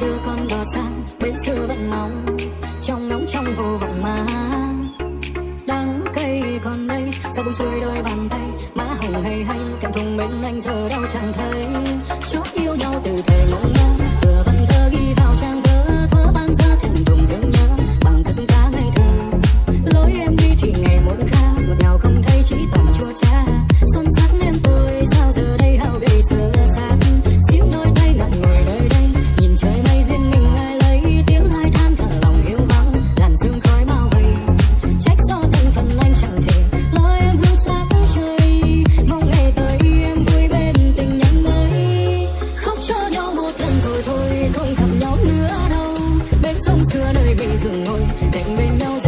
ai đưa con đò sang bên xưa vẫn mong, trong nóng trong vô vọng mà. Đắng cây còn đây sao buông xuôi đôi bàn tay, má hồng hay hay, cảm thùng bên anh giờ đâu chẳng thấy. Chót yêu nhau từ thời mộng mơ xưa nơi bình thường ngồi đành bên nhau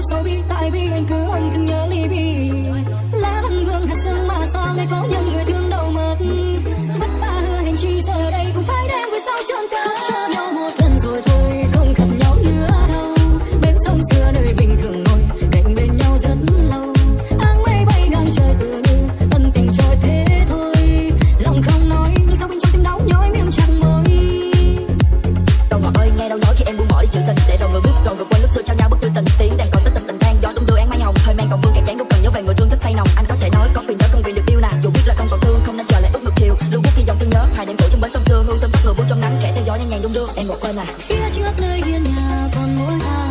yêu sâu bi tại vì anh cứ ân chừng nhớ ly bi. Lá đâm gương hạt sương mà sao nay có nhân say nồng anh có thể nói có quyền nhớ không quyền được yêu nè. dù biết là không còn thương, không nên chờ lại ước ngược chiều. Lưu bước khi dòng thương nhớ, hai đêm cổ trong bến sông xưa. Hương thơm bất ngờ buông trong nắng, kẻ theo gió nhanh nhàng đung đưa. Em một quên là phía trước nơi hiên nhà còn mỗi ai?